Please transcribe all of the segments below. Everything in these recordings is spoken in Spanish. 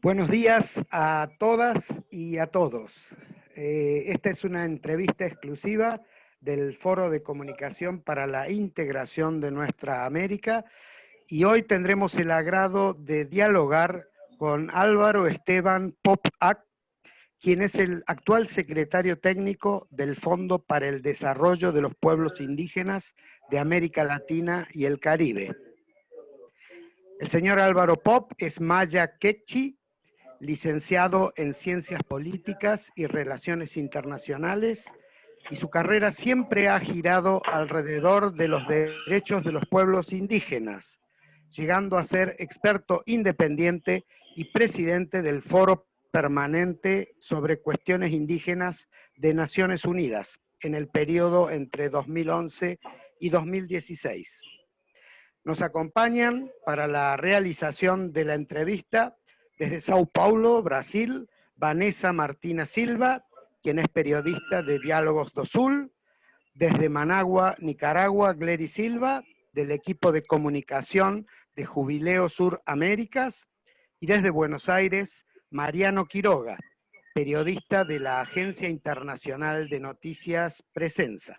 Buenos días a todas y a todos. Eh, esta es una entrevista exclusiva del Foro de Comunicación para la Integración de Nuestra América y hoy tendremos el agrado de dialogar con Álvaro Esteban Popac, quien es el actual secretario técnico del Fondo para el Desarrollo de los Pueblos Indígenas de América Latina y el Caribe. El señor Álvaro Pop es maya quechi, licenciado en Ciencias Políticas y Relaciones Internacionales, y su carrera siempre ha girado alrededor de los derechos de los pueblos indígenas, llegando a ser experto independiente y presidente del Foro Permanente sobre Cuestiones Indígenas de Naciones Unidas en el periodo entre 2011 y 2016. Nos acompañan para la realización de la entrevista desde Sao Paulo, Brasil, Vanessa Martina Silva, quien es periodista de Diálogos do Sul. Desde Managua, Nicaragua, Glery Silva, del equipo de comunicación de Jubileo Sur Américas. Y desde Buenos Aires, Mariano Quiroga, periodista de la Agencia Internacional de Noticias Presenza.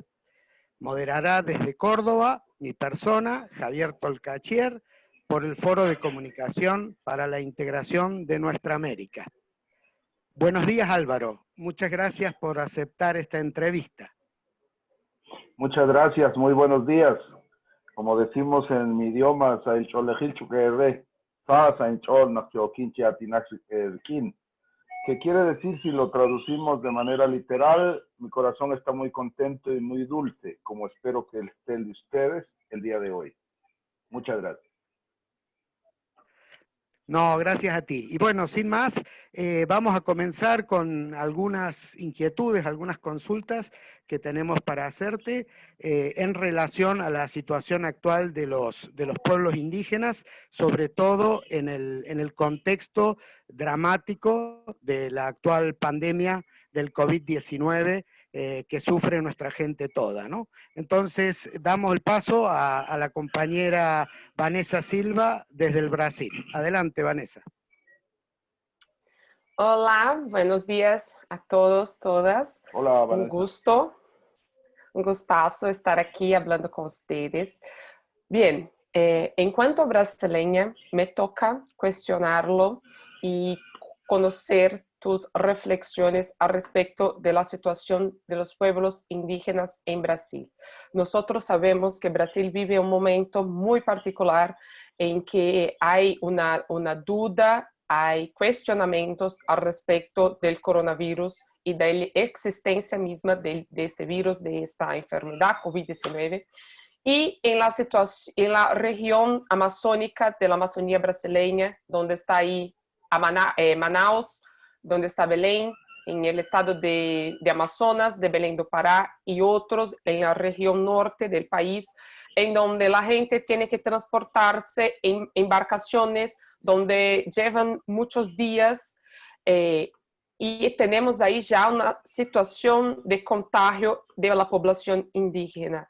Moderará desde Córdoba mi persona, Javier Tolcachier, por el Foro de Comunicación para la Integración de Nuestra América. Buenos días Álvaro, muchas gracias por aceptar esta entrevista. Muchas gracias, muy buenos días. Como decimos en mi idioma, que quiere decir, si lo traducimos de manera literal, mi corazón está muy contento y muy dulce, como espero que esté el de ustedes el día de hoy. Muchas gracias. No, gracias a ti. Y bueno, sin más, eh, vamos a comenzar con algunas inquietudes, algunas consultas que tenemos para hacerte eh, en relación a la situación actual de los, de los pueblos indígenas, sobre todo en el, en el contexto dramático de la actual pandemia del COVID-19 eh, que sufre nuestra gente toda. ¿no? Entonces, damos el paso a, la compañera Vanessa Silva desde el Brasil. Adelante, Vanessa. Hola, buenos días a todos, todas. Hola, Vanessa. Un gusto, un gustazo estar aquí hablando con ustedes. Bien, eh, en cuanto brasileña, me toca cuestionarlo y conocer tus reflexiones al respecto de la situación de los pueblos indígenas en Brasil. Nosotros sabemos que Brasil vive un momento muy particular en que hay una, una duda, hay cuestionamientos al respecto del coronavirus y de la existencia misma de, de este virus, de esta enfermedad COVID-19. Y en la, en la región amazónica de la Amazonía brasileña, donde está ahí eh, Manaus, donde está Belén, en el estado de, Amazonas, de Belén do Pará y otros en la región norte del país, en donde la gente tiene que transportarse en embarcaciones donde llevan muchos días eh, y tenemos ahí ya una situación de contagio de la población indígena.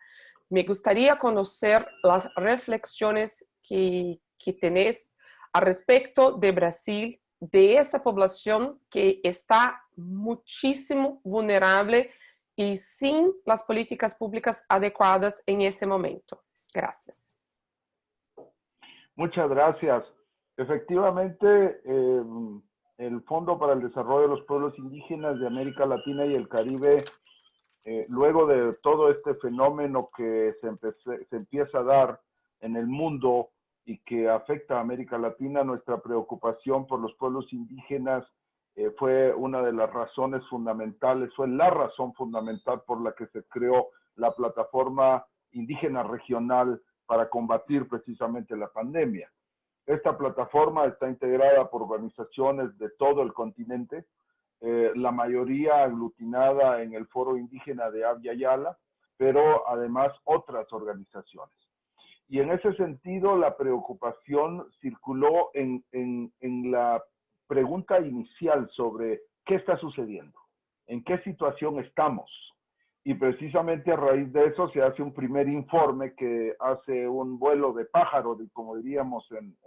Me gustaría conocer las reflexiones que, que tenés al respecto de Brasil de esa población que está muchísimo vulnerable y sin las políticas públicas adecuadas en ese momento. Gracias. Muchas gracias. Efectivamente, eh, el Fondo para el Desarrollo de los Pueblos Indígenas de América Latina y el Caribe, eh, luego de todo este fenómeno que se, se empieza a dar en el mundo y que afecta a América Latina, nuestra preocupación por los pueblos indígenas eh, fue una de las razones fundamentales, fue la razón fundamental por la que se creó la plataforma indígena regional para combatir precisamente la pandemia. Esta plataforma está integrada por organizaciones de todo el continente, eh, la mayoría aglutinada en el Foro Indígena de Abya Yala, pero además otras organizaciones. Y en ese sentido, la preocupación circuló en, la pregunta inicial sobre qué está sucediendo, en qué situación estamos. Y precisamente a raíz de eso se hace un primer informe que hace un vuelo de pájaro, como diríamos en,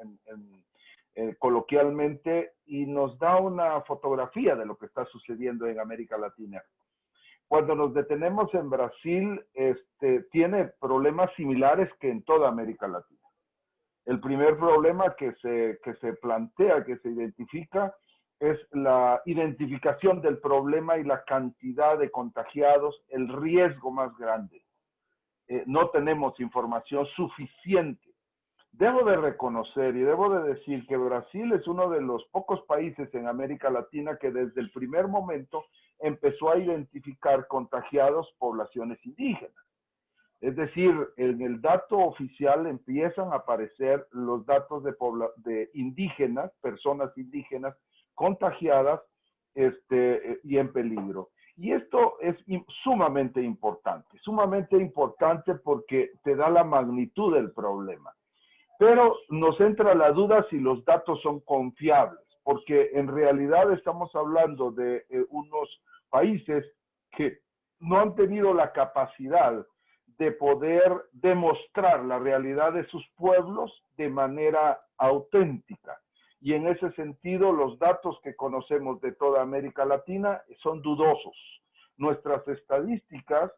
eh, coloquialmente y nos da una fotografía de lo que está sucediendo en América Latina. Cuando nos detenemos en Brasil, este, tiene problemas similares que en toda América Latina. El primer problema que se, que se plantea, que se identifica, es la identificación del problema y la cantidad de contagiados, el riesgo más grande. Eh, no tenemos información suficiente. Debo de reconocer y debo de decir que Brasil es uno de los pocos países en América Latina que desde el primer momento empezó a identificar contagiados poblaciones indígenas. Es decir, en el dato oficial empiezan a aparecer los datos de, indígenas, personas indígenas contagiadas este, y en peligro. Y esto es sumamente importante, sumamente importante porque te da la magnitud del problema. Pero nos entra la duda si los datos son confiables, porque en realidad estamos hablando de eh, unos países que no han tenido la capacidad de poder demostrar la realidad de sus pueblos de manera auténtica. Y en ese sentido, los datos que conocemos de toda América Latina son dudosos. Nuestras estadísticas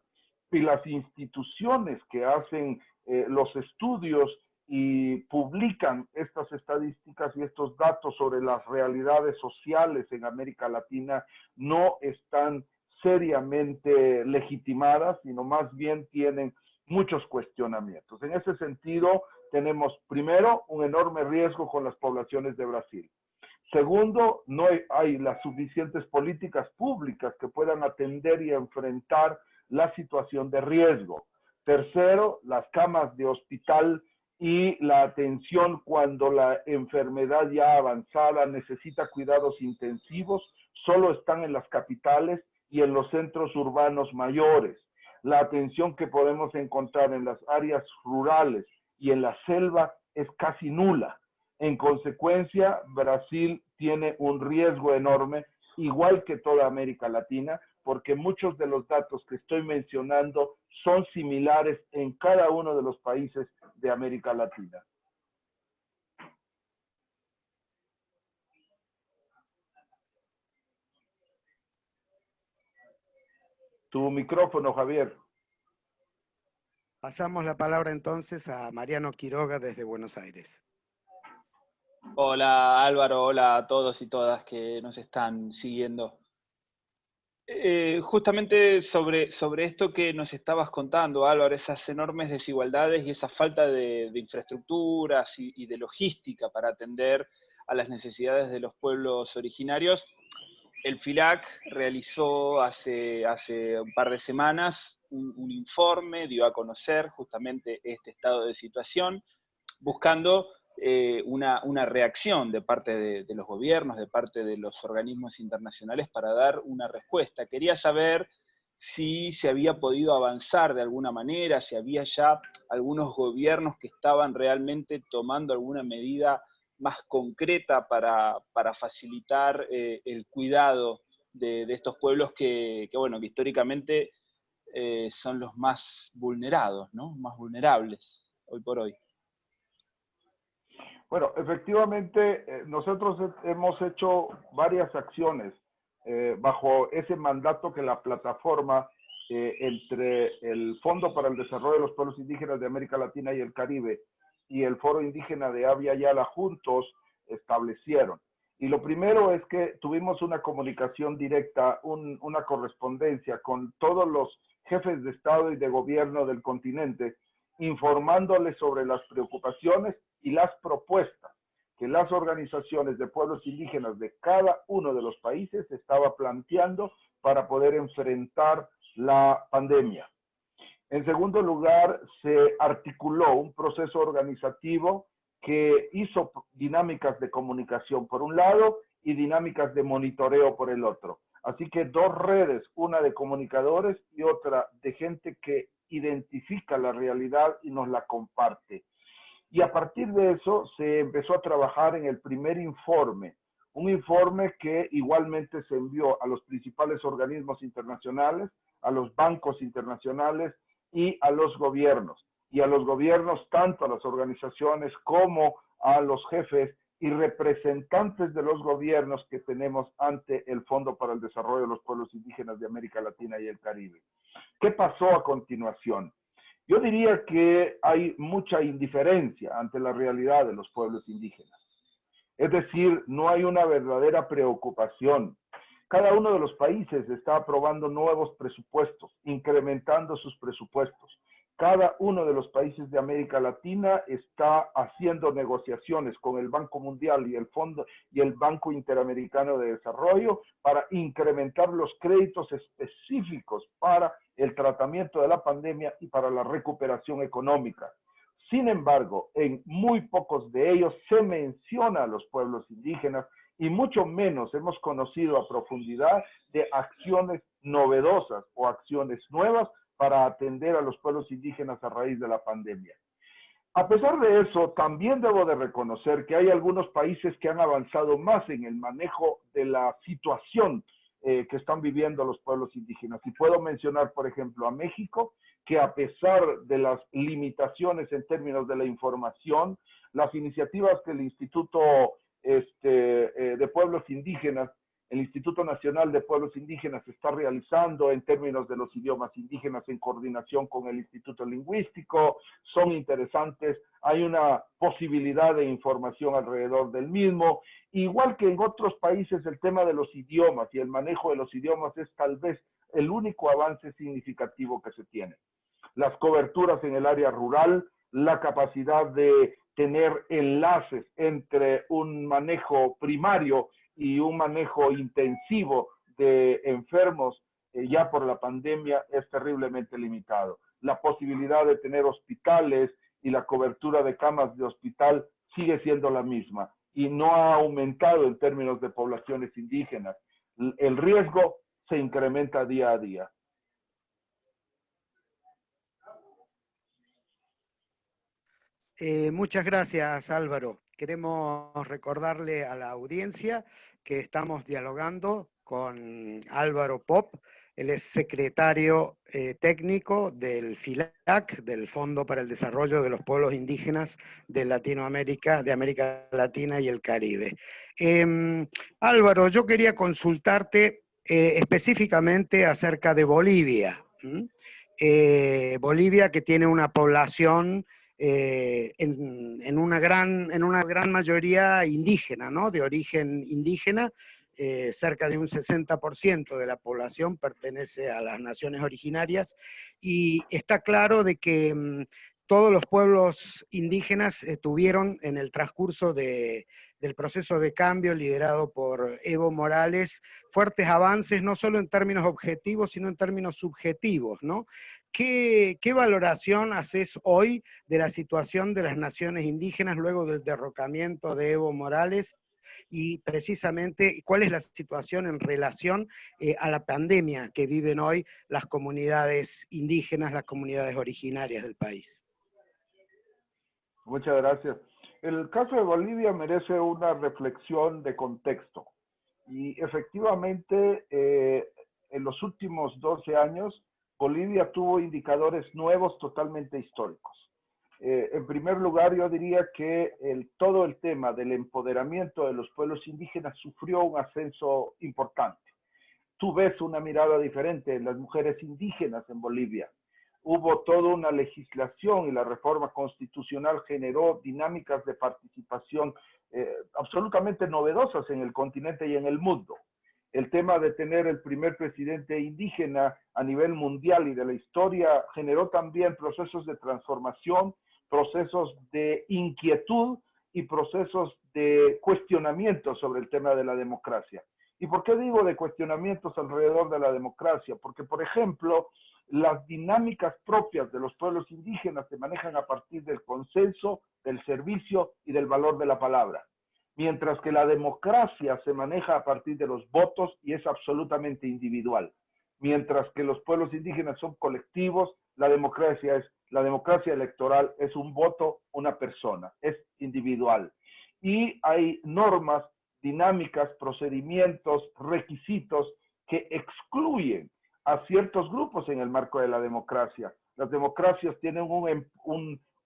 y las instituciones que hacen eh, los estudios y publican estas estadísticas y estos datos sobre las realidades sociales en América Latina no están seriamente legitimadas, sino más bien tienen muchos cuestionamientos. En ese sentido, tenemos primero un enorme riesgo con las poblaciones de Brasil. Segundo, no hay, las suficientes políticas públicas que puedan atender y enfrentar la situación de riesgo. Tercero, las camas de hospital y la atención cuando la enfermedad ya avanzada necesita cuidados intensivos, solo están en las capitales y en los centros urbanos mayores. La atención que podemos encontrar en las áreas rurales y en la selva es casi nula. En consecuencia, Brasil tiene un riesgo enorme, igual que toda América Latina, porque muchos de los datos que estoy mencionando son similares en cada uno de los países de América Latina. Tu micrófono, Javier. Pasamos la palabra entonces a Mariano Quiroga desde Buenos Aires. Hola Álvaro, hola a todos y todas que nos están siguiendo. Eh, justamente sobre, sobre esto que nos estabas contando, Álvaro, esas enormes desigualdades y esa falta de, infraestructuras y, de logística para atender a las necesidades de los pueblos originarios, el FILAC realizó hace, hace un par de semanas un, informe, dio a conocer justamente este estado de situación, buscando eh, una, reacción de parte de, los gobiernos, de parte de los organismos internacionales para dar una respuesta. Quería saber si se había podido avanzar de alguna manera, si había ya algunos gobiernos que estaban realmente tomando alguna medida más concreta para, facilitar eh, el cuidado de, estos pueblos que, bueno, que históricamente eh, son los más vulnerados, ¿no? Más vulnerables hoy por hoy. Bueno, efectivamente, eh, nosotros hemos hecho varias acciones eh, bajo ese mandato que la plataforma entre el Fondo para el Desarrollo de los Pueblos Indígenas de América Latina y el Caribe y el Foro Indígena de Avia Yala juntos establecieron. Y lo primero es que tuvimos una comunicación directa, una correspondencia con todos los jefes de Estado y de gobierno del continente, informándoles sobre las preocupaciones y las propuestas que las organizaciones de pueblos indígenas de cada uno de los países estaba planteando para poder enfrentar la pandemia. En segundo lugar, se articuló un proceso organizativo que hizo dinámicas de comunicación por un lado y dinámicas de monitoreo por el otro. Así que dos redes, una de comunicadores y otra de gente que identifica la realidad y nos la comparte. Y a partir de eso se empezó a trabajar en el primer informe, un informe que igualmente se envió a los principales organismos internacionales, a los bancos internacionales y a los gobiernos. Y a los gobiernos, tanto a las organizaciones como a los jefes y representantes de los gobiernos que tenemos ante el Fondo para el Desarrollo de los Pueblos Indígenas de América Latina y el Caribe. ¿Qué pasó a continuación? Yo diría que hay mucha indiferencia ante la realidad de los pueblos indígenas. Es decir, no hay una verdadera preocupación. Cada uno de los países está aprobando nuevos presupuestos, incrementando sus presupuestos. Cada uno de los países de América Latina está haciendo negociaciones con el Banco Mundial y el Fondo y el Banco Interamericano de Desarrollo para incrementar los créditos específicos para el tratamiento de la pandemia y para la recuperación económica. Sin embargo, en muy pocos de ellos se menciona a los pueblos indígenas y mucho menos hemos conocido a profundidad de acciones novedosas o acciones nuevas para atender a los pueblos indígenas a raíz de la pandemia. A pesar de eso, también debo de reconocer que hay algunos países que han avanzado más en el manejo de la situación eh, que están viviendo los pueblos indígenas. Y puedo mencionar, por ejemplo, a México, que a pesar de las limitaciones en términos de la información, las iniciativas que el Instituto este, eh, de Pueblos Indígenas el Instituto Nacional de Pueblos Indígenas está realizando en términos de los idiomas indígenas en coordinación con el Instituto Lingüístico, son interesantes, hay una posibilidad de información alrededor del mismo, igual que en otros países el tema de los idiomas y el manejo de los idiomas es tal vez el único avance significativo que se tiene. Las coberturas en el área rural, la capacidad de tener enlaces entre un manejo primario y un manejo intensivo de enfermos eh, ya por la pandemia es terriblemente limitado. La posibilidad de tener hospitales y la cobertura de camas de hospital sigue siendo la misma y no ha aumentado en términos de poblaciones indígenas. El riesgo se incrementa día a día. Eh, muchas gracias, Álvaro. Queremos recordarle a la audiencia que estamos dialogando con Álvaro Pop, él es secretario eh, técnico del FILAC, del Fondo para el Desarrollo de los Pueblos Indígenas de Latinoamérica, de América Latina y el Caribe. Em, Álvaro, yo quería consultarte eh, específicamente acerca de Bolivia. Eh, Bolivia que tiene una población eh, en, una gran, en una gran mayoría indígena, ¿no? de origen indígena, eh, cerca de un 60% de la población pertenece a las naciones originarias, y está claro de que mm, todos los pueblos indígenas eh, tuvieron en el transcurso de, del proceso de cambio liderado por Evo Morales fuertes avances, no solo en términos objetivos, sino en términos subjetivos, ¿no? ¿Qué, valoración haces hoy de la situación de las naciones indígenas luego del derrocamiento de Evo Morales y precisamente cuál es la situación en relación eh, a la pandemia que viven hoy las comunidades indígenas, las comunidades originarias del país. Muchas gracias. El caso de Bolivia merece una reflexión de contexto y efectivamente eh, en los últimos 12 años Bolivia tuvo indicadores nuevos totalmente históricos. Eh, en primer lugar, yo diría que todo el tema del empoderamiento de los pueblos indígenas sufrió un ascenso importante. Tú ves una mirada diferente en las mujeres indígenas en Bolivia. Hubo toda una legislación y la reforma constitucional generó dinámicas de participación eh, absolutamente novedosas en el continente y en el mundo el tema de tener el primer presidente indígena a nivel mundial y de la historia generó también procesos de transformación, procesos de inquietud y procesos de cuestionamiento sobre el tema de la democracia. ¿Y por qué digo de cuestionamientos alrededor de la democracia? Porque, por ejemplo, las dinámicas propias de los pueblos indígenas se manejan a partir del consenso, del servicio y del valor de la palabra mientras que la democracia se maneja a partir de los votos y es absolutamente individual. Mientras que los pueblos indígenas son colectivos, la democracia es la democracia electoral es un voto, una persona, es individual. Y hay normas, dinámicas, procedimientos, requisitos que excluyen a ciertos grupos en el marco de la democracia. Las democracias tienen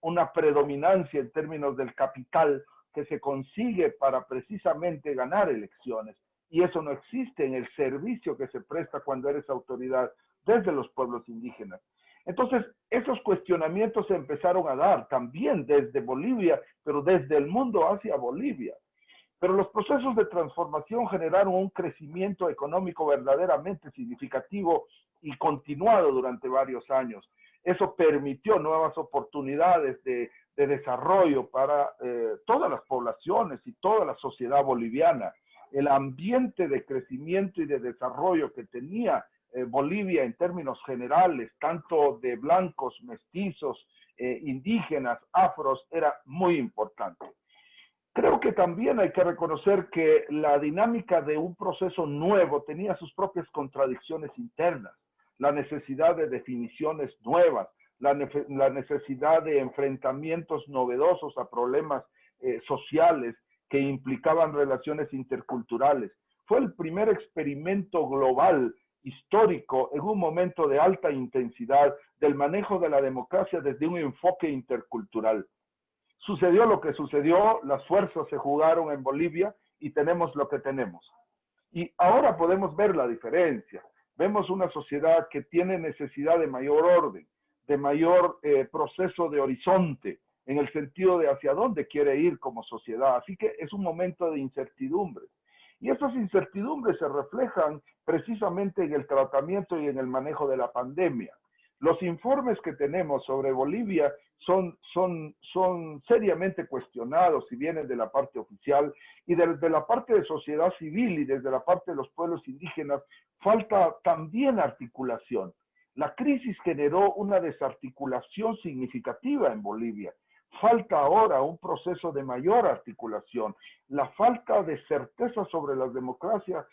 una predominancia en términos del capital que se consigue para precisamente ganar elecciones. Y eso no existe en el servicio que se presta cuando eres autoridad desde los pueblos indígenas. Entonces, esos cuestionamientos se empezaron a dar también desde Bolivia, pero desde el mundo hacia Bolivia. Pero los procesos de transformación generaron un crecimiento económico verdaderamente significativo y continuado durante varios años. Eso permitió nuevas oportunidades de, desarrollo para eh, todas las poblaciones y toda la sociedad boliviana. El ambiente de crecimiento y de desarrollo que tenía eh, Bolivia en términos generales, tanto de blancos, mestizos, eh, indígenas, afros, era muy importante. Creo que también hay que reconocer que la dinámica de un proceso nuevo tenía sus propias contradicciones internas, la necesidad de definiciones nuevas, la, necesidad de enfrentamientos novedosos a problemas eh, sociales que implicaban relaciones interculturales. Fue el primer experimento global histórico en un momento de alta intensidad del manejo de la democracia desde un enfoque intercultural. Sucedió lo que sucedió, las fuerzas se jugaron en Bolivia y tenemos lo que tenemos. Y ahora podemos ver la diferencia. Vemos una sociedad que tiene necesidad de mayor orden, de mayor eh, proceso de horizonte, en el sentido de hacia dónde quiere ir como sociedad. Así que es un momento de incertidumbre. Y esas incertidumbres se reflejan precisamente en el tratamiento y en el manejo de la pandemia. Los informes que tenemos sobre Bolivia son, seriamente cuestionados si vienen de la parte oficial y desde la parte de sociedad civil y desde la parte de los pueblos indígenas falta también articulación. La crisis generó una desarticulación significativa en Bolivia falta ahora un proceso de mayor articulación. La falta de certeza sobre la democracia,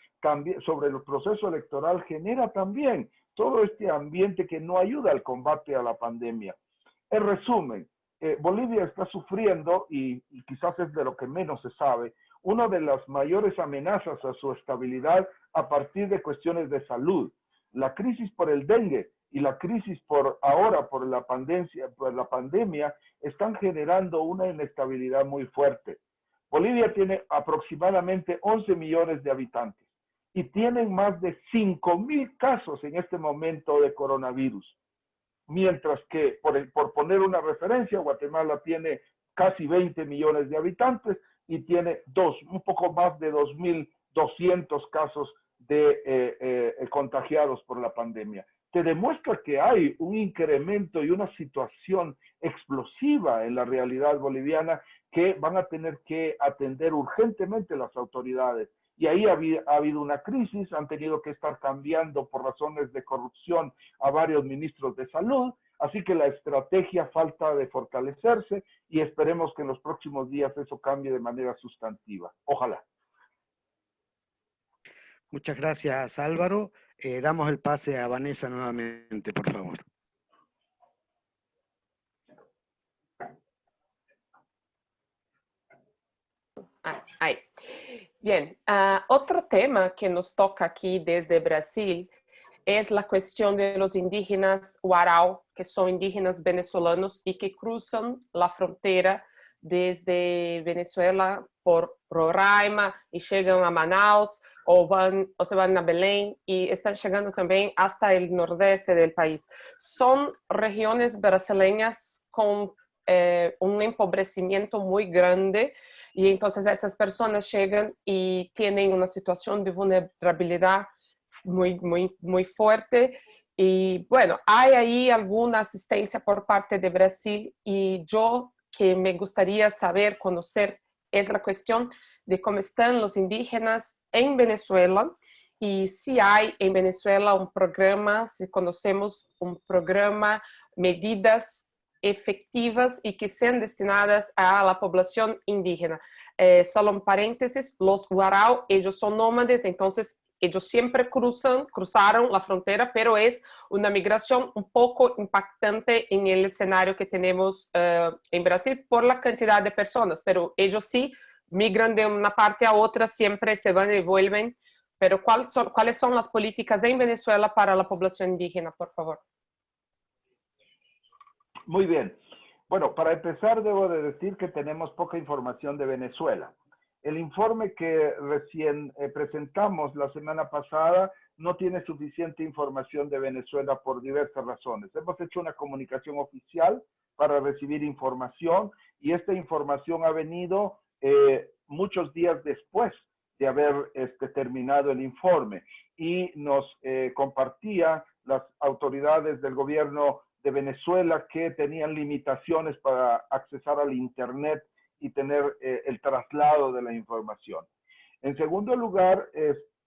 sobre el proceso electoral, genera también todo este ambiente que no ayuda al combate a la pandemia. En resumen, eh, Bolivia está sufriendo, y, y quizás es de lo que menos se sabe, una de las mayores amenazas a su estabilidad a partir de cuestiones de salud. La crisis por el dengue y la crisis por ahora por la por la pandemia están generando una inestabilidad muy fuerte. Bolivia tiene aproximadamente 11 millones de habitantes y tienen más de 5 mil casos en este momento de coronavirus. Mientras que, por, por poner una referencia, Guatemala tiene casi 20 millones de habitantes y tiene dos, un poco más de 2.200 casos de eh, eh, contagiados por la pandemia te demuestra que hay un incremento y una situación explosiva en la realidad boliviana que van a tener que atender urgentemente las autoridades. Y ahí ha, habido una crisis, han tenido que estar cambiando por razones de corrupción a varios ministros de salud, así que la estrategia falta de fortalecerse y esperemos que en los próximos días eso cambie de manera sustantiva. Ojalá. Muchas gracias, Álvaro. Eh, damos el pase a Vanessa nuevamente, por favor. Ah, ahí. Bien, uh, otro tema que nos toca aquí desde Brasil es la cuestión de los indígenas Huarau, que son indígenas venezolanos y que cruzan la frontera desde Venezuela por Roraima y llegan a Manaus o se van a Belén y están llegando también hasta el nordeste del país. Son regiones brasileñas con eh, un empobrecimiento muy grande y entonces esas personas llegan y tienen una situación de vulnerabilidad muy, muy, muy fuerte. Y bueno, hay ahí alguna asistencia por parte de Brasil y yo que me gustaría saber, conocer, es la cuestión de cómo están los indígenas en Venezuela y si hay en Venezuela un programa, si conocemos un programa, medidas efectivas y que sean destinadas a la población indígena. Eh, solo un paréntesis, los guarau, ellos son nómades, entonces ellos siempre cruzan, cruzaron la frontera, pero es una migración un poco impactante en el escenario que tenemos uh, en Brasil por la cantidad de personas, pero ellos sí migran de una parte a otra, siempre se van y vuelven. Pero ¿cuáles son, ¿cuáles son las políticas en Venezuela para la población indígena, por favor? Muy bien. Bueno, para empezar debo de decir que tenemos poca información de Venezuela. El informe que recién eh, presentamos la semana pasada no tiene suficiente información de Venezuela por diversas razones. Hemos hecho una comunicación oficial para recibir información y esta información ha venido eh, muchos días después de haber este, terminado el informe y nos eh, compartía las autoridades del gobierno de Venezuela que tenían limitaciones para accesar al Internet y tener eh, el traslado de la información. En segundo lugar,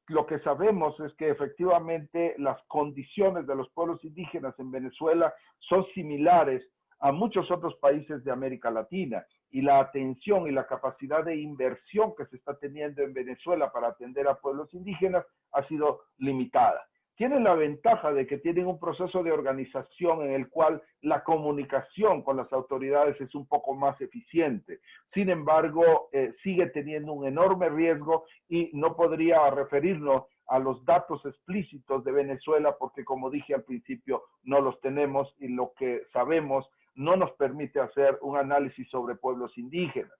lo que sabemos es que efectivamente las condiciones de los pueblos indígenas en Venezuela son similares a muchos otros países de América Latina y la atención y la capacidad de inversión que se está teniendo en Venezuela para atender a pueblos indígenas ha sido limitada. Tienen la ventaja de que tienen un proceso de organización en el cual la comunicación con las autoridades es un poco más eficiente. Sin embargo, eh, sigue teniendo un enorme riesgo y no podría referirnos a los datos explícitos de Venezuela porque, como dije al principio, no los tenemos y lo que sabemos no nos permite hacer un análisis sobre pueblos indígenas.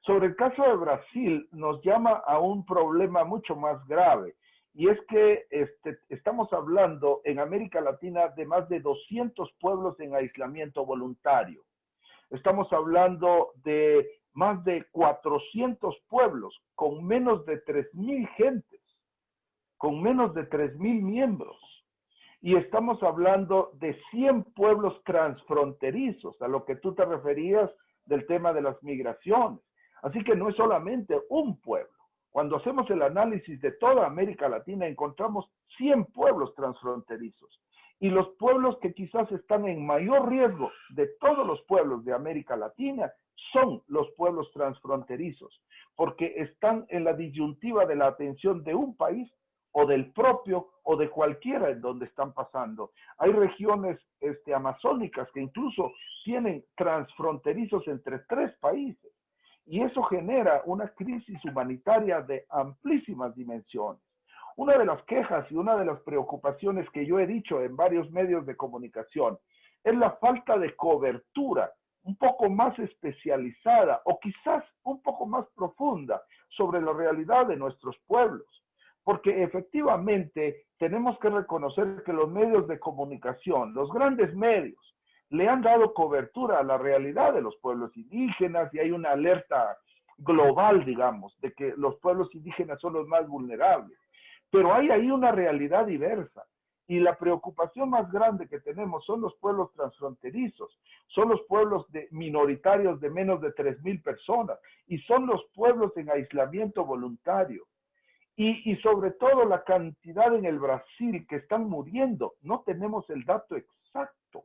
Sobre el caso de Brasil, nos llama a un problema mucho más grave, y es que este, estamos hablando en América Latina de más de 200 pueblos en aislamiento voluntario. Estamos hablando de más de 400 pueblos con menos de 3.000 gentes, con menos de 3.000 miembros y estamos hablando de 100 pueblos transfronterizos, a lo que tú te referías del tema de las migraciones. Así que no es solamente un pueblo. Cuando hacemos el análisis de toda América Latina, encontramos 100 pueblos transfronterizos. Y los pueblos que quizás están en mayor riesgo de todos los pueblos de América Latina son los pueblos transfronterizos, porque están en la disyuntiva de la atención de un país o del propio o de cualquiera en donde están pasando. Hay regiones este, amazónicas que incluso tienen transfronterizos entre tres países y eso genera una crisis humanitaria de amplísimas dimensiones. Una de las quejas y una de las preocupaciones que yo he dicho en varios medios de comunicación es la falta de cobertura un poco más especializada o quizás un poco más profunda sobre la realidad de nuestros pueblos porque efectivamente tenemos que reconocer que los medios de comunicación, los grandes medios, le han dado cobertura a la realidad de los pueblos indígenas y hay una alerta global, digamos, de que los pueblos indígenas son los más vulnerables. Pero hay ahí una realidad diversa. Y la preocupación más grande que tenemos son los pueblos transfronterizos, son los pueblos de, minoritarios de menos de 3.000 personas y son los pueblos en aislamiento voluntario y, sobre todo la cantidad en el Brasil que están muriendo. No tenemos el dato exacto.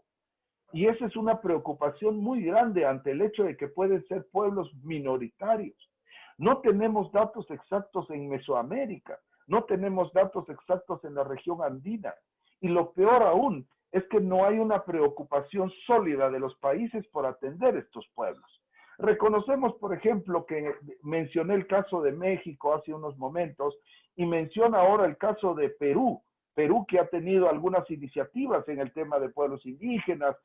Y esa es una preocupación muy grande ante el hecho de que pueden ser pueblos minoritarios. No tenemos datos exactos en Mesoamérica, no tenemos datos exactos en la región andina. Y lo peor aún es que no hay una preocupación sólida de los países por atender estos pueblos. Reconocemos, por ejemplo, que mencioné el caso de México hace unos momentos y menciona ahora el caso de Perú. Perú que ha tenido algunas iniciativas en el tema de pueblos indígenas,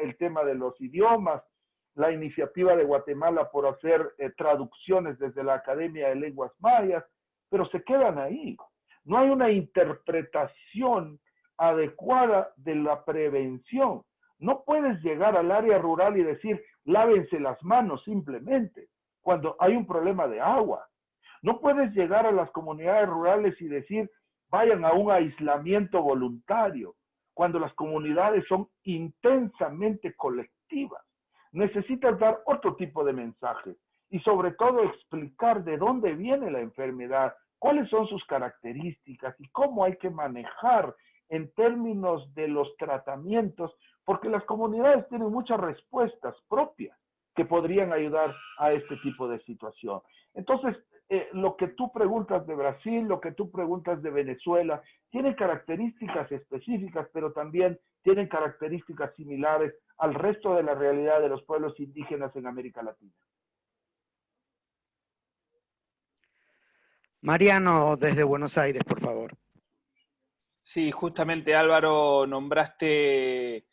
el tema de los idiomas, la iniciativa de Guatemala por hacer eh, traducciones desde la Academia de Lenguas Mayas, pero se quedan ahí. No hay una interpretación adecuada de la prevención. No puedes llegar al área rural y decir, lávense las manos simplemente cuando hay un problema de agua. No puedes llegar a las comunidades rurales y decir, vayan a un aislamiento voluntario, cuando las comunidades son intensamente colectivas. Necesitas dar otro tipo de mensaje y sobre todo explicar de dónde viene la enfermedad, cuáles son sus características y cómo hay que manejar en términos de los tratamientos porque las comunidades tienen muchas respuestas propias que podrían ayudar a este tipo de situación. Entonces, eh, lo que tú preguntas de Brasil, lo que tú preguntas de Venezuela, tienen características específicas, pero también tienen características similares al resto de la realidad de los pueblos indígenas en América Latina. Mariano, desde Buenos Aires, por favor. Sí, justamente Álvaro, nombraste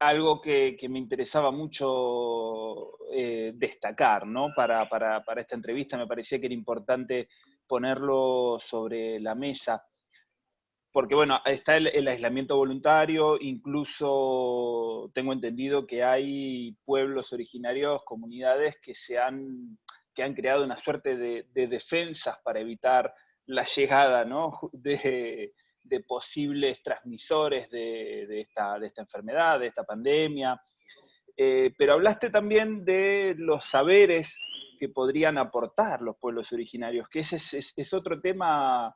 algo que, me interesaba mucho eh, destacar, ¿no? Para, esta entrevista me parecía que era importante ponerlo sobre la mesa, porque bueno, está el, aislamiento voluntario, incluso tengo entendido que hay pueblos originarios, comunidades que se han, que han creado una suerte de, defensas para evitar la llegada ¿no? de, de posibles transmisores de, esta, de, esta, enfermedad, de esta pandemia. Eh, pero hablaste también de los saberes que podrían aportar los pueblos originarios, que ese es, otro tema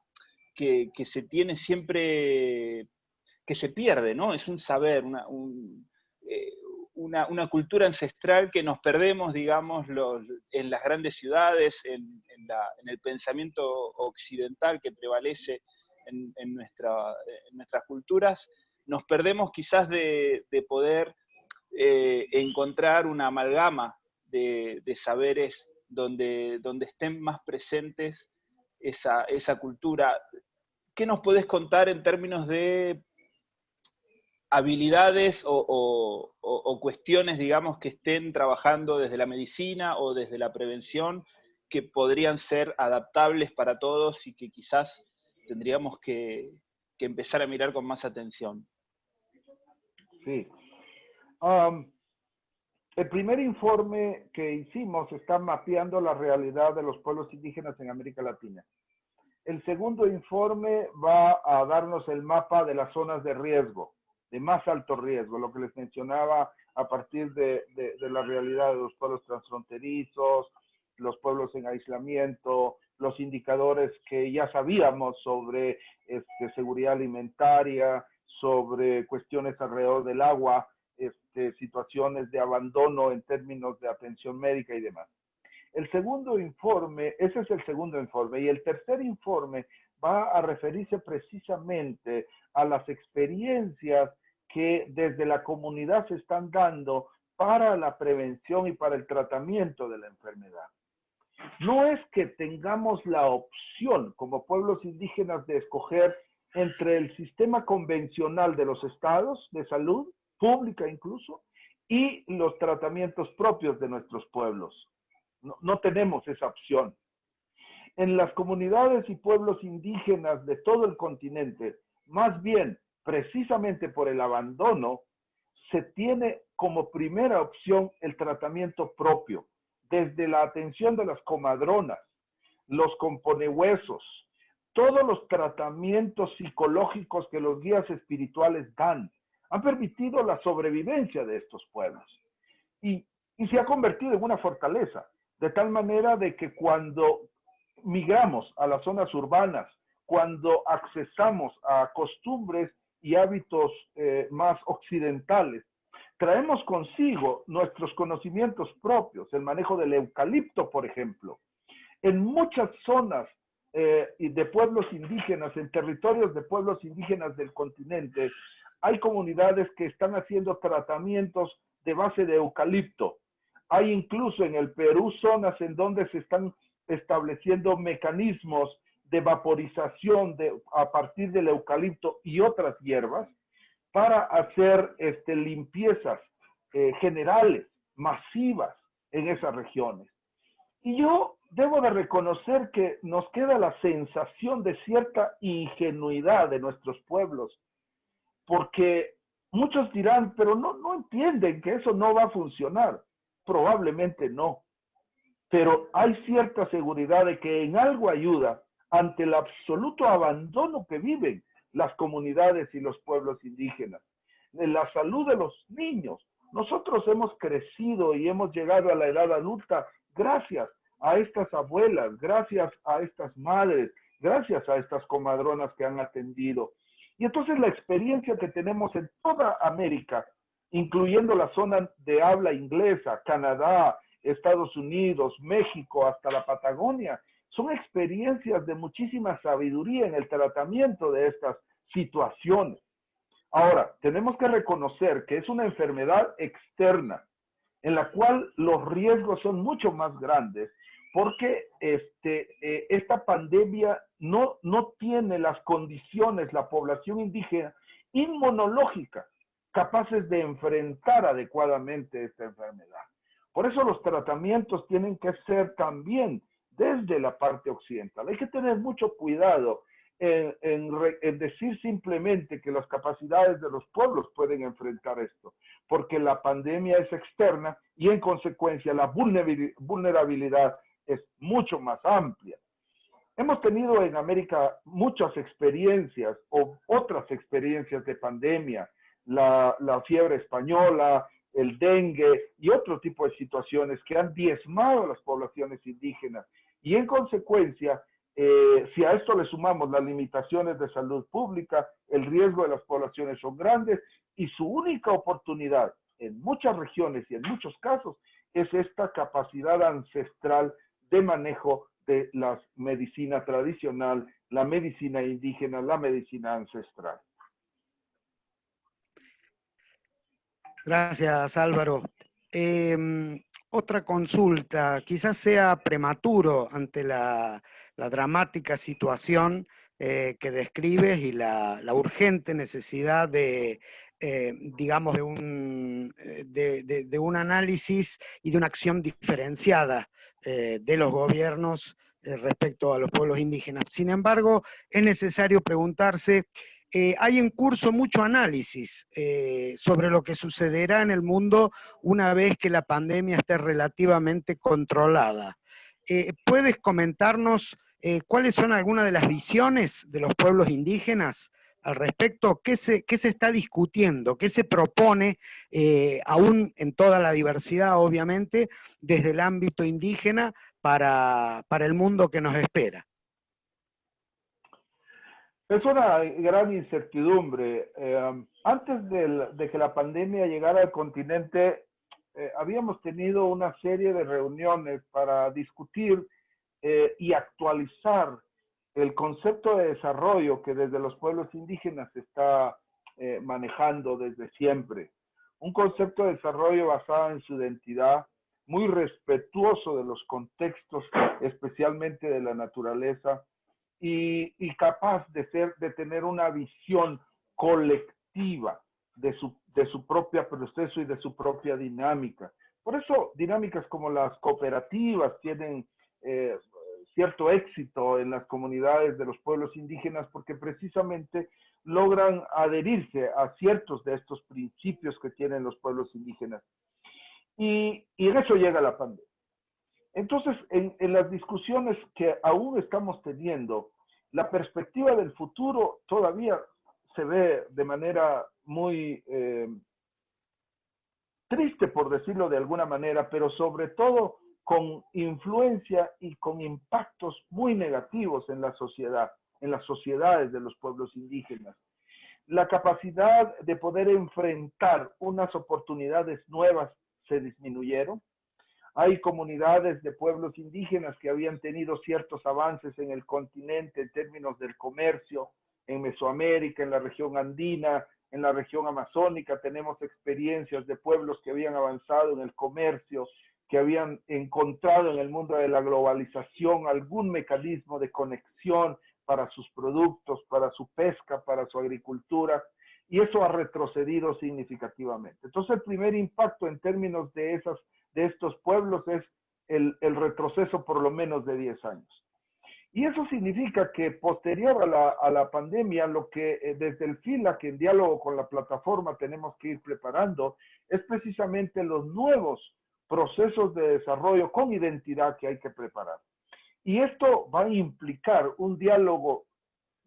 que, se tiene siempre, que se pierde, ¿no? Es un saber, una, eh, una, cultura ancestral que nos perdemos, digamos, en las grandes ciudades, en el pensamiento occidental que prevalece en, nuestra, nuestras culturas, nos perdemos quizás de, poder eh, encontrar una amalgama de, saberes donde, donde estén más presentes esa, esa cultura. ¿Qué nos puedes contar en términos de habilidades o, o, cuestiones, digamos, que estén trabajando desde la medicina o desde la prevención que podrían ser adaptables para todos y que quizás tendríamos que, empezar a mirar con más atención. Sí. el primer informe que hicimos está mapeando la realidad de los pueblos indígenas en América Latina. El segundo informe va a darnos el mapa de las zonas de riesgo, de más alto riesgo, lo que les mencionaba a partir de la realidad de los pueblos transfronterizos, los pueblos en aislamiento, los indicadores que ya sabíamos sobre este, seguridad alimentaria, sobre cuestiones alrededor del agua, este, situaciones de abandono en términos de atención médica y demás. El segundo informe, ese es el segundo informe, y el tercer informe va a referirse precisamente a las experiencias que desde la comunidad se están dando para la prevención y para el tratamiento de la enfermedad. No es que tengamos la opción como pueblos indígenas de escoger entre el sistema convencional de los estados de salud, pública incluso, y los tratamientos propios de nuestros pueblos. No, tenemos esa opción. En las comunidades y pueblos indígenas de todo el continente, más bien, precisamente por el abandono, se tiene como primera opción el tratamiento propio, desde la atención de las comadronas, los componehuesos, todos los tratamientos psicológicos que los guías espirituales dan, han permitido la sobrevivencia de estos pueblos. Y, se ha convertido en una fortaleza, de tal manera de que cuando migramos a las zonas urbanas, cuando accesamos a costumbres y hábitos eh, más occidentales, traemos consigo nuestros conocimientos propios, el manejo del eucalipto, por ejemplo. En muchas zonas eh, de pueblos indígenas, en territorios de pueblos indígenas del continente, hay comunidades que están haciendo tratamientos de base de eucalipto. Hay incluso en el Perú zonas en donde se están estableciendo mecanismos de vaporización a partir del eucalipto y otras hierbas para hacer este, limpiezas eh, generales, masivas en esas regiones. Y yo debo de reconocer que nos queda la sensación de cierta ingenuidad de nuestros pueblos, porque muchos dirán, pero no, no entienden que eso no va a funcionar. Probablemente no, pero hay cierta seguridad de que en algo ayuda ante el absoluto abandono que viven las comunidades y los pueblos indígenas, en la salud de los niños. Nosotros hemos crecido y hemos llegado a la edad adulta gracias a estas abuelas, gracias a estas madres, gracias a estas comadronas que han atendido. Y entonces la experiencia que tenemos en toda América, incluyendo la zona de habla inglesa, Canadá, Estados Unidos, México, hasta la Patagonia, son experiencias de muchísima sabiduría en el tratamiento de estas situaciones. Ahora, tenemos que reconocer que es una enfermedad externa en la cual los riesgos son mucho más grandes porque este, eh, esta pandemia no, no tiene las condiciones, la población indígena, inmunológica capaces de enfrentar adecuadamente esta enfermedad. Por eso los tratamientos tienen que ser también desde la parte occidental. Hay que tener mucho cuidado en, en, decir simplemente que las capacidades de los pueblos pueden enfrentar esto, porque la pandemia es externa y en consecuencia la vulnerabilidad es mucho más amplia. Hemos tenido en América muchas experiencias o otras experiencias de pandemia, la, fiebre española, el dengue y otro tipo de situaciones que han diezmado a las poblaciones indígenas. Y en consecuencia, eh, si a esto le sumamos las limitaciones de salud pública, el riesgo de las poblaciones son grandes y su única oportunidad en muchas regiones y en muchos casos es esta capacidad ancestral de manejo de la medicina tradicional, la medicina indígena, la medicina ancestral. Gracias, Álvaro. Em, otra consulta, quizás sea prematuro ante la, dramática situación eh, que describes y la, urgente necesidad de, eh, digamos, eh, de, un análisis y de una acción diferenciada de los gobiernos respecto a los pueblos indígenas. Sin embargo, es necesario preguntarse eh, hay en curso mucho análisis eh, sobre lo que sucederá en el mundo una vez que la pandemia esté relativamente controlada. Eh, ¿Puedes comentarnos cuáles son algunas de las visiones de los pueblos indígenas al respecto? ¿Qué se, qué se está discutiendo? ¿Qué se propone, aún en toda la diversidad, obviamente, desde el ámbito indígena para el mundo que nos espera? Es una gran incertidumbre. Eh, antes de, que la pandemia llegara al continente, eh, habíamos tenido una serie de reuniones para discutir eh, y actualizar el concepto de desarrollo que desde los pueblos indígenas se está manejando desde siempre. Un concepto de desarrollo basado en su identidad, muy respetuoso de los contextos, especialmente de la naturaleza, y, capaz de, ser, de tener una visión colectiva de su, de su propio proceso y de su propia dinámica. Por eso dinámicas como las cooperativas tienen eh, cierto éxito en las comunidades de los pueblos indígenas porque precisamente logran adherirse a ciertos de estos principios que tienen los pueblos indígenas. Y, y en eso llega la pandemia. Entonces, en, las discusiones que aún estamos teniendo, la perspectiva del futuro todavía se ve de manera muy eh, triste, por decirlo de alguna manera, pero sobre todo con influencia y con impactos muy negativos en la sociedad, en las sociedades de los pueblos indígenas. La capacidad de poder enfrentar unas oportunidades nuevas se disminuyeron, hay comunidades de pueblos indígenas que habían tenido ciertos avances en el continente en términos del comercio, en Mesoamérica, en la región andina, en la región amazónica. Tenemos experiencias de pueblos que habían avanzado en el comercio, que habían encontrado en el mundo de la globalización algún mecanismo de conexión para sus productos, para su pesca, para su agricultura, y eso ha retrocedido significativamente. Entonces, el primer impacto en términos de esas de estos pueblos es el, retroceso por lo menos de 10 años. Y eso significa que posterior a la, pandemia, lo que eh, desde el FILAC, en diálogo con la plataforma, tenemos que ir preparando, es precisamente los nuevos procesos de desarrollo con identidad que hay que preparar. Y esto va a implicar un diálogo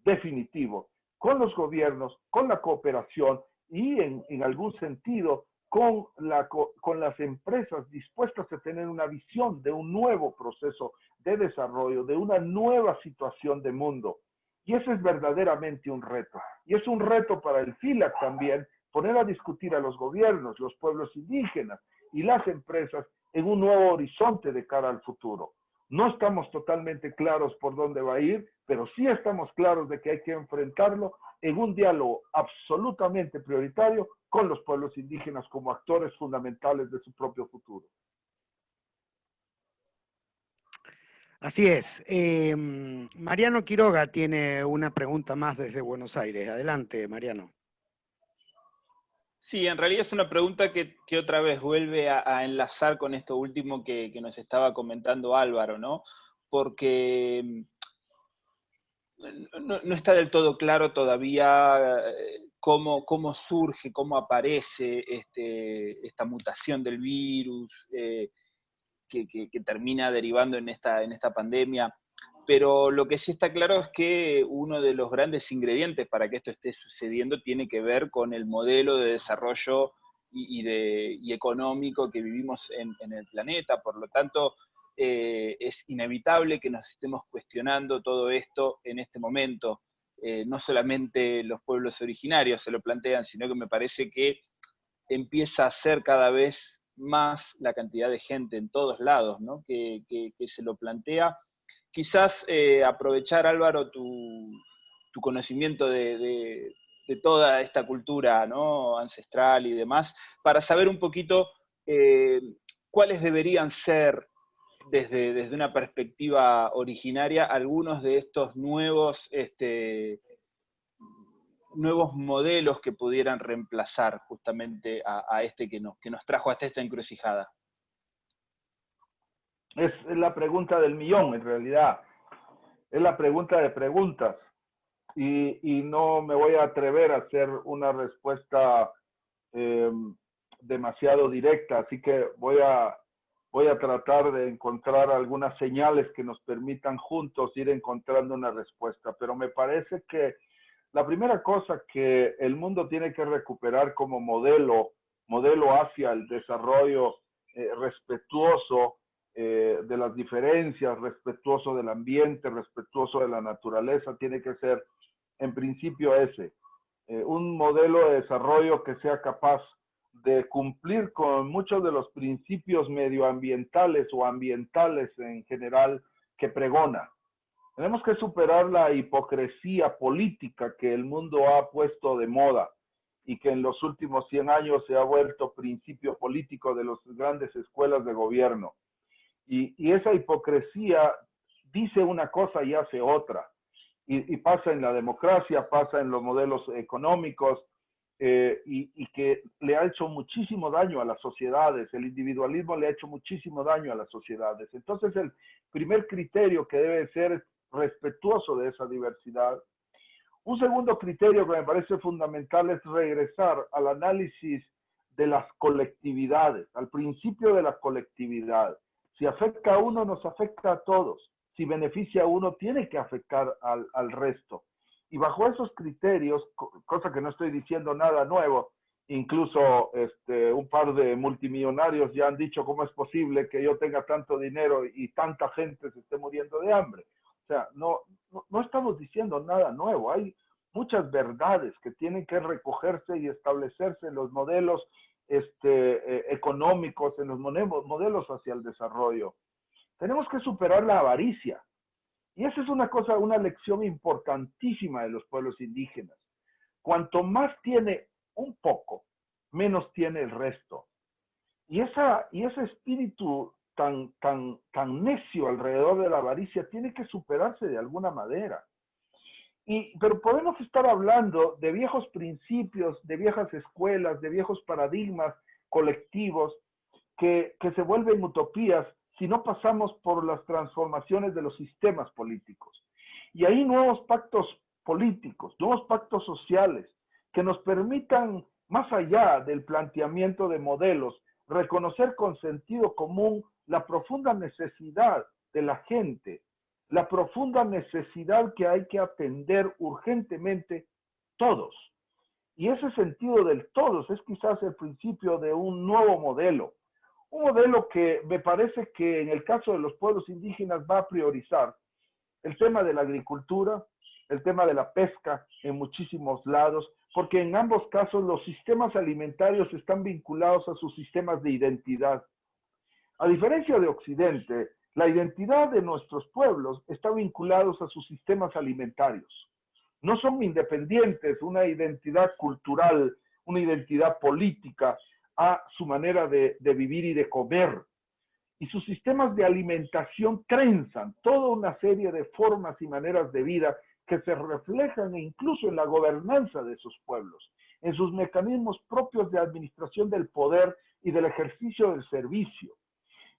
definitivo con los gobiernos, con la cooperación y en, en algún sentido con, la, con las empresas dispuestas a tener una visión de un nuevo proceso de desarrollo, de una nueva situación de mundo. Y eso es verdaderamente un reto. Y es un reto para el FILAC también, poner a discutir a los gobiernos, los pueblos indígenas y las empresas en un nuevo horizonte de cara al futuro. No estamos totalmente claros por dónde va a ir, pero sí estamos claros de que hay que enfrentarlo en un diálogo absolutamente prioritario con los pueblos indígenas como actores fundamentales de su propio futuro. Así es. Em, Mariano Quiroga tiene una pregunta más desde Buenos Aires. Adelante, Mariano. Sí, en realidad es una pregunta que, otra vez vuelve a, enlazar con esto último que, nos estaba comentando Álvaro, ¿no? Porque mm, no, está del todo claro todavía eh, cómo, cómo surge, cómo aparece este, esta mutación del virus eh, que, termina derivando en esta, en esta pandemia pero lo que sí está claro es que uno de los grandes ingredientes para que esto esté sucediendo tiene que ver con el modelo de desarrollo y, económico que vivimos en, el planeta. Por lo tanto, eh, es inevitable que nos estemos cuestionando todo esto en este momento. Eh, no solamente los pueblos originarios se lo plantean, sino que me parece que empieza a ser cada vez más la cantidad de gente en todos lados ¿no? que se lo plantea quizás eh, aprovechar, Álvaro, tu, conocimiento de, toda esta cultura ¿no? ancestral y demás, para saber un poquito eh, cuáles deberían ser, desde, desde, una perspectiva originaria, algunos de estos nuevos, este, nuevos modelos que pudieran reemplazar justamente a, este que nos, que nos trajo hasta esta encrucijada es, la pregunta del millón, en realidad. Es la pregunta de preguntas. Y, no me voy a atrever a hacer una respuesta em, demasiado directa, así que voy a, voy a tratar de encontrar algunas señales que nos permitan juntos ir encontrando una respuesta. Pero me parece que la primera cosa que el mundo tiene que recuperar como modelo, modelo hacia el desarrollo eh, respetuoso, eh, de las diferencias, respetuoso del ambiente, respetuoso de la naturaleza, tiene que ser en principio ese, eh, un modelo de desarrollo que sea capaz de cumplir con muchos de los principios medioambientales o ambientales en general que pregona. Tenemos que superar la hipocresía política que el mundo ha puesto de moda y que en los últimos 100 años se ha vuelto principio político de las grandes escuelas de gobierno. Y, esa hipocresía dice una cosa y hace otra. Y, pasa en la democracia, pasa en los modelos económicos, eh, y, que le ha hecho muchísimo daño a las sociedades. El individualismo le ha hecho muchísimo daño a las sociedades. Entonces, el primer criterio que debe ser respetuoso de esa diversidad. Un segundo criterio que me parece fundamental es regresar al análisis de las colectividades, al principio de la colectividad. Si afecta a uno, nos afecta a todos. Si beneficia a uno, tiene que afectar al, al resto. Y bajo esos criterios, cosa que no estoy diciendo nada nuevo, incluso este, un par de multimillonarios ya han dicho cómo es posible que yo tenga tanto dinero y tanta gente se esté muriendo de hambre. O sea, no, no, no estamos diciendo nada nuevo. Hay muchas verdades que tienen que recogerse y establecerse en los modelos este, eh, económicos, en los modelos hacia el desarrollo. Tenemos que superar la avaricia. Y esa es una cosa, una lección importantísima de los pueblos indígenas. Cuanto más tiene un poco, menos tiene el resto. Y, esa, y ese espíritu tan, tan, tan necio alrededor de la avaricia tiene que superarse de alguna manera pero podemos estar hablando de viejos principios, de viejas escuelas, de viejos paradigmas colectivos que, que se vuelven utopías si no pasamos por las transformaciones de los sistemas políticos. Y ahí nuevos pactos políticos, nuevos pactos sociales que nos permitan, más allá del planteamiento de modelos, reconocer con sentido común la profunda necesidad de la gente la profunda necesidad que hay que atender urgentemente todos. Y ese sentido del todos es quizás el principio de un nuevo modelo. Un modelo que me parece que en el caso de los pueblos indígenas va a priorizar el tema de la agricultura, el tema de la pesca en muchísimos lados, porque en ambos casos los sistemas alimentarios están vinculados a sus sistemas de identidad. A diferencia de Occidente, la identidad de nuestros pueblos está vinculados a sus sistemas alimentarios. No son independientes una identidad cultural, una identidad política a su manera de, vivir y de comer. Y sus sistemas de alimentación trenzan toda una serie de formas y maneras de vida que se reflejan incluso en la gobernanza de esos pueblos, en sus mecanismos propios de administración del poder y del ejercicio del servicio.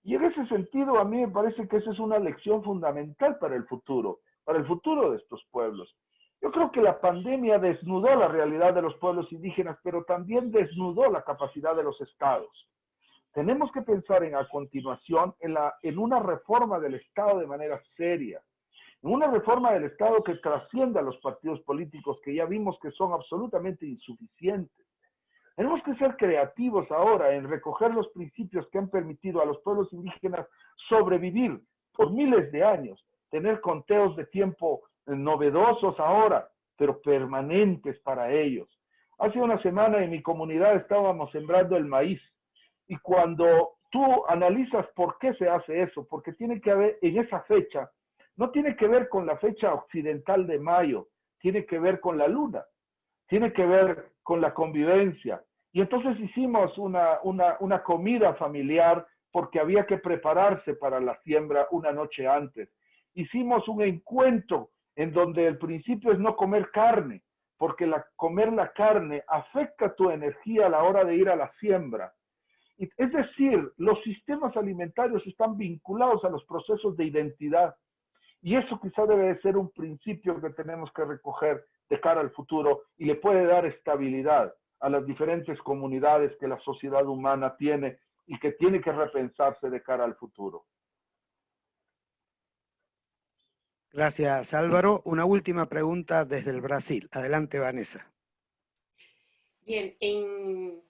Y en ese sentido, a mí me parece que esa es una lección fundamental para el futuro, para el futuro de estos pueblos. Yo creo que la pandemia desnudó la realidad de los pueblos indígenas, pero también desnudó la capacidad de los estados. Tenemos que pensar en a continuación en, una reforma del Estado de manera seria, en una reforma del Estado que trascienda a los partidos políticos que ya vimos que son absolutamente insuficientes. Tenemos que ser creativos ahora en recoger los principios que han permitido a los pueblos indígenas sobrevivir por miles de años, tener conteos de tiempo novedosos ahora, pero permanentes para ellos. Hace una semana en mi comunidad estábamos sembrando el maíz y cuando tú analizas por qué se hace eso, porque tiene que haber en esa fecha, no tiene que ver con la fecha occidental de mayo, tiene que ver con la luna, tiene que ver con la convivencia. Y entonces hicimos una, una, una comida familiar porque había que prepararse para la siembra una noche antes. Hicimos un encuentro en donde el principio es no comer carne, porque comer la carne afecta tu energía a la hora de ir a la siembra. Es decir, los sistemas alimentarios están vinculados a los procesos de identidad. Y eso quizá debe de ser un principio que tenemos que recoger de cara al futuro y le puede dar estabilidad a las diferentes comunidades que la sociedad humana tiene y que tiene que repensarse de cara al futuro. Gracias, Álvaro. Una última pregunta desde el Brasil. Adelante, Vanessa. Bien, en,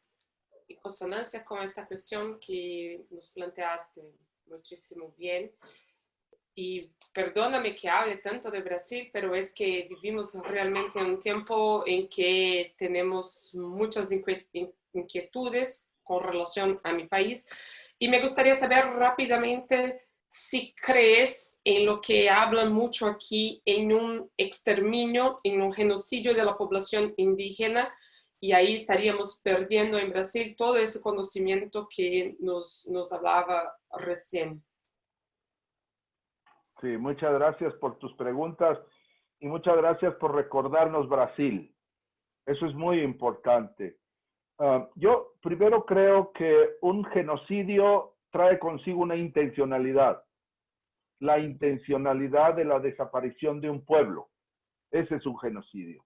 consonancia con esta cuestión que nos planteaste muchísimo bien, y perdóname que hable tanto de Brasil, pero es que vivimos realmente en un tiempo en que tenemos muchas inquietudes con relación a mi país. Y me gustaría saber rápidamente si crees en lo que hablan mucho aquí, en un exterminio, en un genocidio de la población indígena, y ahí estaríamos perdiendo en Brasil todo ese conocimiento que nos, nos hablaba recién. Sí, muchas gracias por tus preguntas y muchas gracias por recordarnos Brasil. Eso es muy importante. Ah, yo primero creo que un genocidio trae consigo una intencionalidad, la intencionalidad de la desaparición de un pueblo. Ese es un genocidio.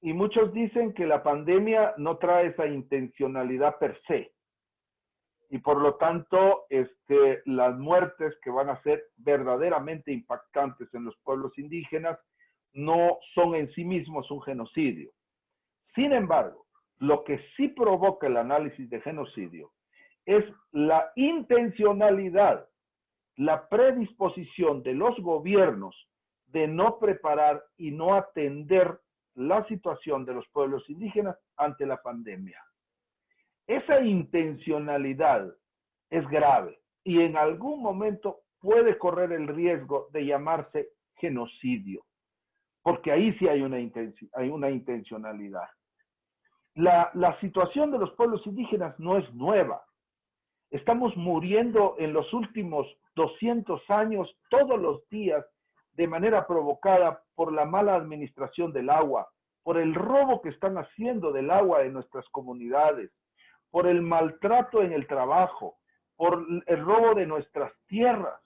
Y muchos dicen que la pandemia no trae esa intencionalidad per se. Y por lo tanto, este, las muertes que van a ser verdaderamente impactantes en los pueblos indígenas no son en sí mismos un genocidio. Sin embargo, lo que sí provoca el análisis de genocidio es la intencionalidad, la predisposición de los gobiernos de no preparar y no atender la situación de los pueblos indígenas ante la pandemia. Esa intencionalidad es grave y en algún momento puede correr el riesgo de llamarse genocidio, porque ahí sí hay una, hay una intencionalidad. La, la situación de los pueblos indígenas no es nueva. Estamos muriendo en los últimos 200 años todos los días de manera provocada por la mala administración del agua, por el robo que están haciendo del agua en nuestras comunidades, por el maltrato en el trabajo, por el robo de nuestras tierras,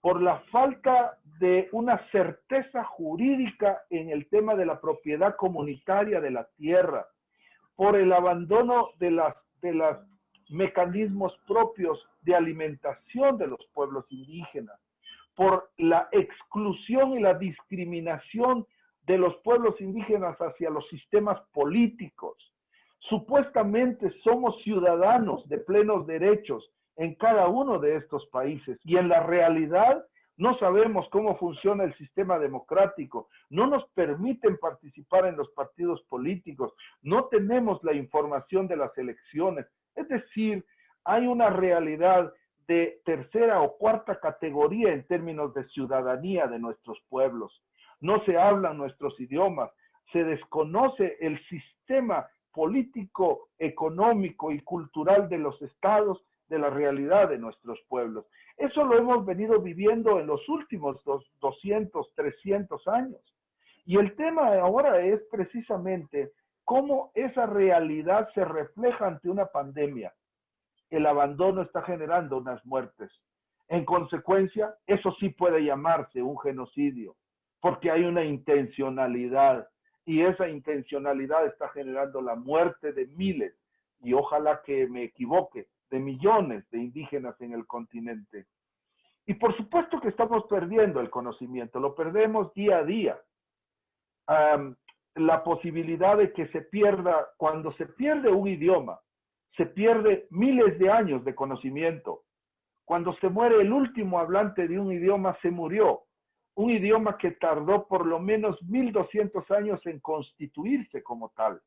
por la falta de una certeza jurídica en el tema de la propiedad comunitaria de la tierra, por el abandono de las, de las mecanismos propios de alimentación de los pueblos indígenas, por la exclusión y la discriminación de los pueblos indígenas hacia los sistemas políticos. Supuestamente somos ciudadanos de plenos derechos en cada uno de estos países. Y en la realidad no sabemos cómo funciona el sistema democrático, no nos permiten participar en los partidos políticos, no tenemos la información de las elecciones, es decir, hay una realidad de tercera o cuarta categoría en términos de ciudadanía de nuestros pueblos. No se hablan nuestros idiomas, se desconoce el sistema político, económico y cultural de los estados, de la realidad de nuestros pueblos. Eso lo hemos venido viviendo en los últimos 200, 300 años. Y el tema ahora es precisamente cómo esa realidad se refleja ante una pandemia. El abandono está generando unas muertes. En consecuencia, eso sí puede llamarse un genocidio, porque hay una intencionalidad y esa intencionalidad está generando la muerte de miles, y ojalá que me equivoque, de millones de indígenas en el continente. Y por supuesto que estamos perdiendo el conocimiento, lo perdemos día a día. la posibilidad de que se pierda, cuando se pierde un idioma, se pierde miles de años de conocimiento. Cuando se muere el último hablante de un idioma, se murió. Un idioma que tardó por lo menos 1200 años en constituirse como tal.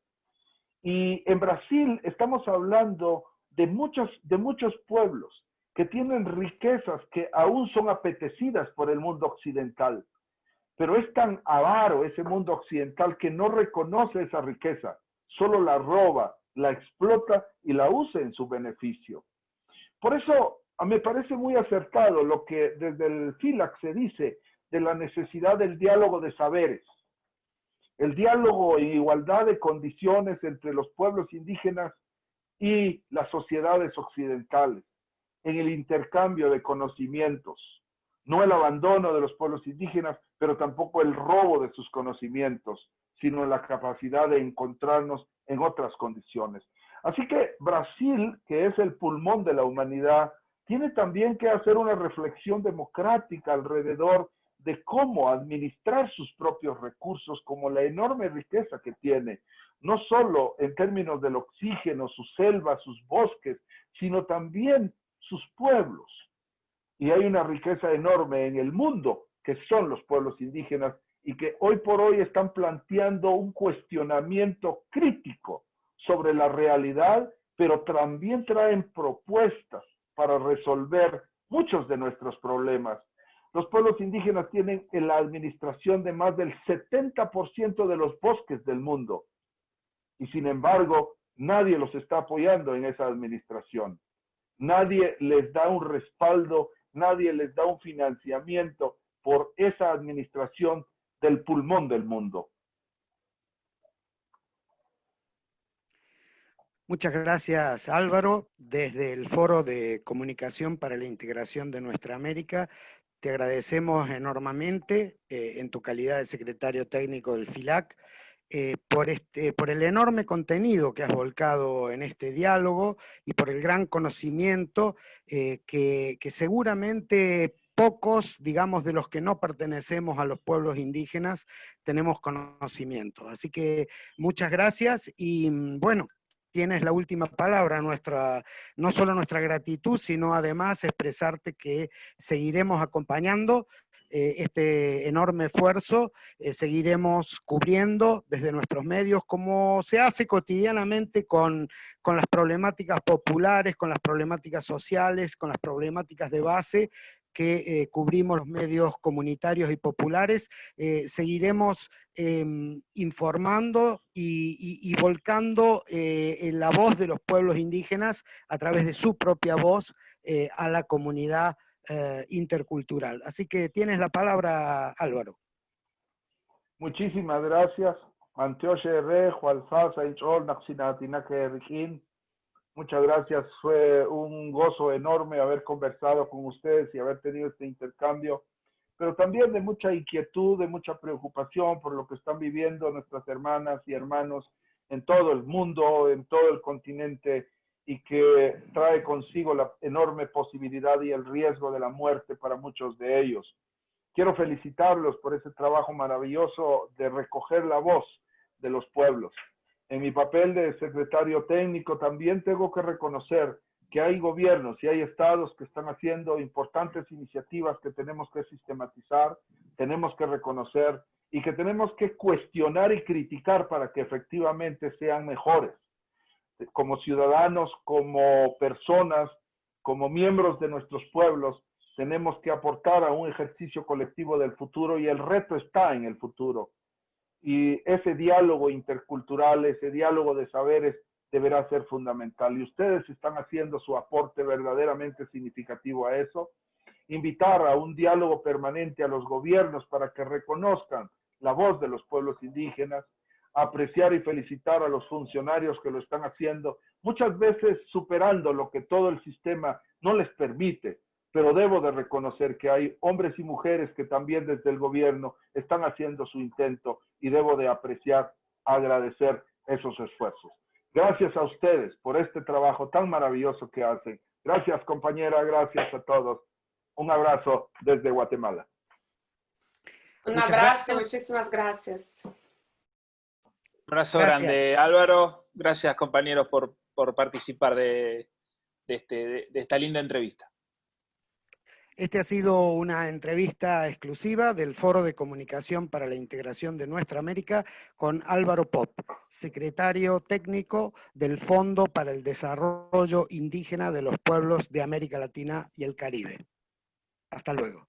Y en Brasil estamos hablando de muchos, de muchos pueblos que tienen riquezas que aún son apetecidas por el mundo occidental. Pero es tan avaro ese mundo occidental que no reconoce esa riqueza, solo la roba, la explota y la usa en su beneficio. Por eso me parece muy acertado lo que desde el FILAC se dice de la necesidad del diálogo de saberes. El diálogo en igualdad de condiciones entre los pueblos indígenas y las sociedades occidentales en el intercambio de conocimientos, no el abandono de los pueblos indígenas, pero tampoco el robo de sus conocimientos, sino la capacidad de encontrarnos en otras condiciones. Así que Brasil, que es el pulmón de la humanidad, tiene también que hacer una reflexión democrática alrededor de cómo administrar sus propios recursos, como la enorme riqueza que tiene, no solo en términos del oxígeno, sus selvas, sus bosques, sino también sus pueblos. Y hay una riqueza enorme en el mundo, que son los pueblos indígenas, y que hoy por hoy están planteando un cuestionamiento crítico sobre la realidad, pero también traen propuestas para resolver muchos de nuestros problemas. Los pueblos indígenas tienen en la administración de más del 70% de los bosques del mundo y sin embargo nadie los está apoyando en esa administración nadie les da un respaldo, nadie les da un financiamiento por esa administración del pulmón del mundo. Muchas gracias Álvaro. Desde el Foro de Comunicación para la Integración de Nuestra América, te agradecemos enormemente eh, en tu calidad de secretario técnico del FILAC eh, por, este, por el enorme contenido que has volcado en este diálogo y por el gran conocimiento eh, que, que, seguramente pocos, digamos, de los que no pertenecemos a los pueblos indígenas, tenemos conocimiento. Así que muchas gracias y mm, bueno, tienes la última palabra, nuestra, no solo nuestra gratitud, sino además expresarte que seguiremos acompañando eh, este enorme esfuerzo, eh, seguiremos cubriendo desde nuestros medios como se hace cotidianamente con, con las problemáticas populares, con las problemáticas sociales, con las problemáticas de base que eh, cubrimos los medios comunitarios y populares, seguiremos em, informando y, volcando la voz de los pueblos indígenas a través de su propia voz a la comunidad eh, intercultural. Así que tienes la palabra, Álvaro. Muchísimas gracias. Muchas gracias. Fue un gozo enorme haber conversado con ustedes y haber tenido este intercambio, pero también de mucha inquietud, de mucha preocupación por lo que están viviendo nuestras hermanas y hermanos en todo el mundo, en todo el continente y que trae consigo la enorme posibilidad y el riesgo de la muerte para muchos de ellos. Quiero felicitarlos por ese trabajo maravilloso de recoger la voz de los pueblos. En mi papel de secretario técnico también tengo que reconocer que hay gobiernos y hay estados que están haciendo importantes iniciativas que tenemos que sistematizar, tenemos que reconocer y que tenemos que cuestionar y criticar para que efectivamente sean mejores como ciudadanos, como personas, como miembros de nuestros pueblos, tenemos que aportar a un ejercicio colectivo del futuro y el reto está en el futuro. Y ese diálogo intercultural, ese diálogo de saberes deberá ser fundamental. Y ustedes están haciendo su aporte verdaderamente significativo a eso. Invitar a un diálogo permanente a los gobiernos para que reconozcan la voz de los pueblos indígenas, apreciar y felicitar a los funcionarios que lo están haciendo, muchas veces superando lo que todo el sistema no les permite, pero debo de reconocer que hay hombres y mujeres que también desde el gobierno están haciendo su intento y debo de apreciar, agradecer esos esfuerzos. Gracias a ustedes por este trabajo tan maravilloso que hacen. Gracias compañera, gracias a todos. Un abrazo desde Guatemala. Un abrazo, muchísimas gracias. Un abrazo grande, Álvaro. Gracias compañeros por, participar de, este, de esta linda entrevista. Este ha sido una entrevista exclusiva del Foro de Comunicación para la Integración de Nuestra América con Álvaro Pop, secretario técnico del Fondo para el Desarrollo Indígena de los Pueblos de América Latina y el Caribe. Hasta luego.